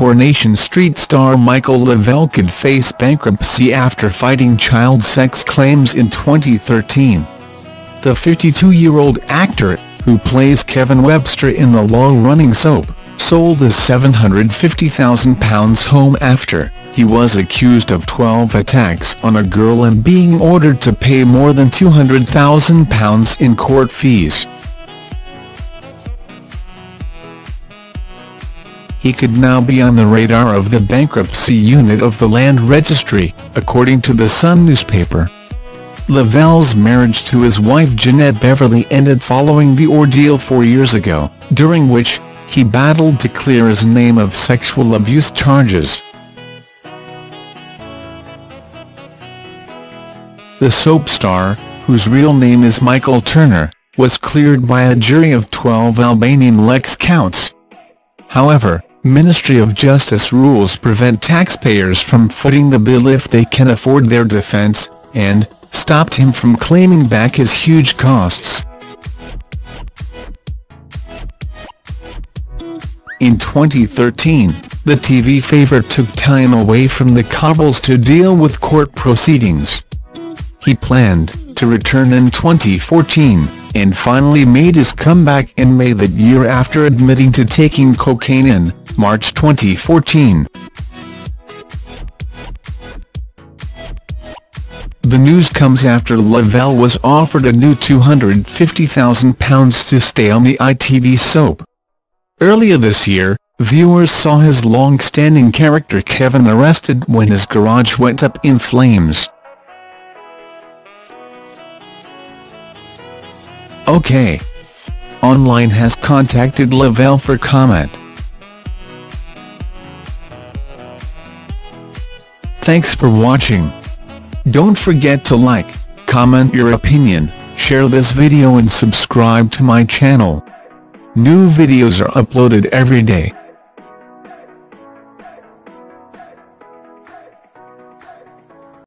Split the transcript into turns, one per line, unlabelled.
Coronation Street star Michael Le Vell could face bankruptcy after fighting child sex claims in 2013. The 52-year-old actor, who plays Kevin Webster in the long-running soap, sold his £750,000 home after he was accused of 12 attacks on a girl and being ordered to pay more than £200,000 in court fees. He could now be on the radar of the bankruptcy unit of the Land Registry, according to the Sun newspaper. Le Vell's marriage to his wife Jeanette Beverley ended following the ordeal four years ago, during which, he battled to clear his name of sexual abuse charges. The soap star, whose real name is Michael Turner, was cleared by a jury of 12 Albanian lex counts. However, Ministry of Justice rules prevent taxpayers from footing the bill if they can afford their defense, and, stopped him from claiming back his huge costs. In 2013, the TV favourite took time away from the cobbles to deal with court proceedings. He planned to return in 2014, and finally made his comeback in May that year after admitting to taking cocaine in March 2014. The news comes after Le Vell was offered a new £250,000 to stay on the ITV soap. Earlier this year, viewers saw his long-standing character Kevin arrested when his garage went up in flames. OK. Online has contacted Le Vell for comment. Thanks for watching. Don't forget to like, comment your opinion, share this video and subscribe to my channel. New videos are uploaded every day.